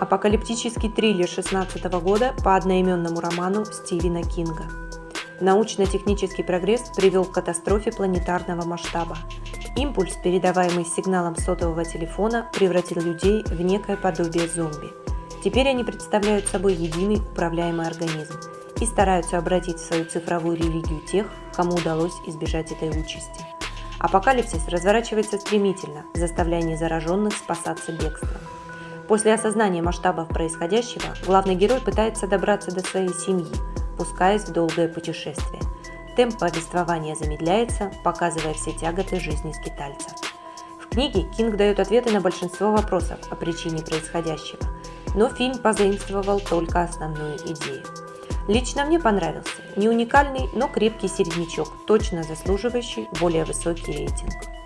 Апокалиптический триллер 16 года по одноименному роману Стивена Кинга. Научно-технический прогресс привел к катастрофе планетарного масштаба. Импульс, передаваемый сигналом сотового телефона, превратил людей в некое подобие зомби. Теперь они представляют собой единый управляемый организм и стараются обратить в свою цифровую религию тех, кому удалось избежать этой участи. Апокалипсис разворачивается стремительно, заставляя незараженных спасаться бегством. После осознания масштабов происходящего, главный герой пытается добраться до своей семьи, пускаясь в долгое путешествие. Темп повествования замедляется, показывая все тяготы жизни скитальца. В книге Кинг дает ответы на большинство вопросов о причине происходящего, но фильм позаимствовал только основную идею. Лично мне понравился. Не уникальный, но крепкий середнячок, точно заслуживающий более высокий рейтинг.